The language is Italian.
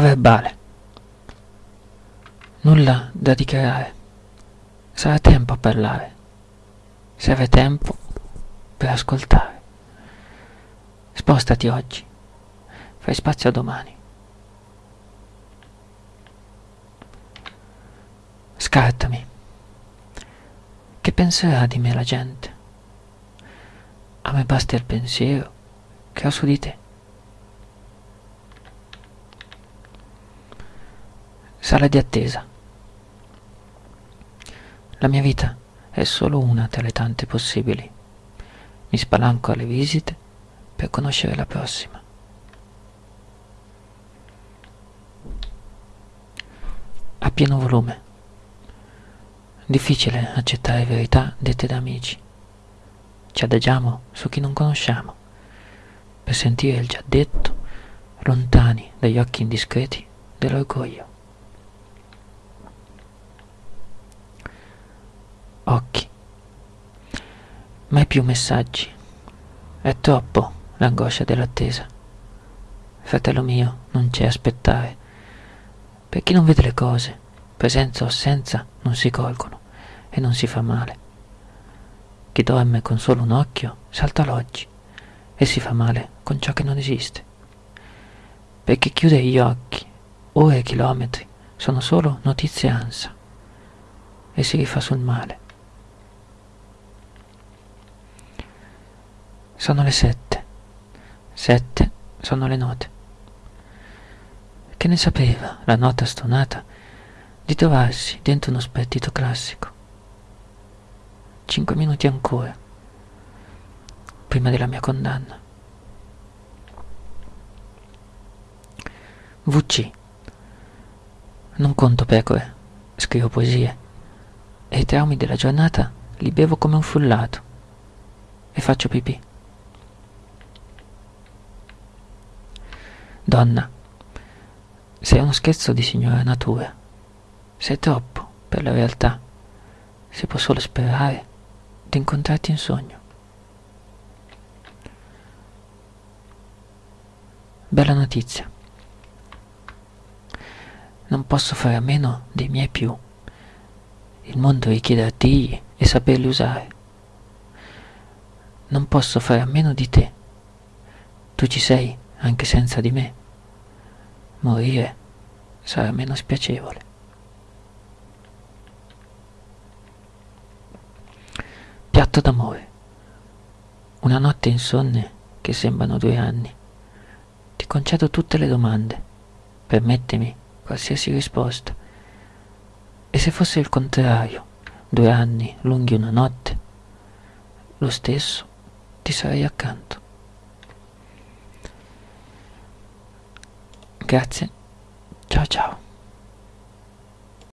verbale. Nulla da dichiarare. Sarà tempo a parlare. Serve tempo per ascoltare. Spostati oggi. Fai spazio a domani. Scartami. Che penserà di me la gente? A me basta il pensiero che ho su di te. Sala di attesa. La mia vita è solo una tra le tante possibili. Mi spalanco alle visite per conoscere la prossima. A pieno volume. Difficile accettare verità dette da amici. Ci adagiamo su chi non conosciamo, per sentire il già detto, lontani dagli occhi indiscreti dell'orgoglio. Occhi. Mai più messaggi. È troppo l'angoscia dell'attesa. Fratello mio, non c'è aspettare. Per chi non vede le cose, presenza o assenza non si colgono e non si fa male. Chi dorme con solo un occhio salta l'oggi e si fa male con ciò che non esiste. Per chi chiude gli occhi, ore e chilometri sono solo notizie ansa e si rifà sul male. Sono le sette. Sette sono le note. Che ne sapeva la nota stonata di trovarsi dentro uno spartito classico? Cinque minuti ancora, prima della mia condanna. VC. Non conto pecore, scrivo poesie, e i traumi della giornata li bevo come un frullato e faccio pipì. Donna, sei uno scherzo di signora natura, sei troppo per la realtà, si può solo sperare di incontrarti in sogno. Bella notizia. Non posso fare a meno dei miei più. Il mondo richiede artigli e saperli usare. Non posso fare a meno di te. Tu ci sei anche senza di me. Morire sarà meno spiacevole. Piatto d'amore. Una notte insonne che sembrano due anni. Ti concedo tutte le domande. Permettimi qualsiasi risposta. E se fosse il contrario, due anni lunghi una notte, lo stesso ti sarei accanto. Grazie. Ciao ciao.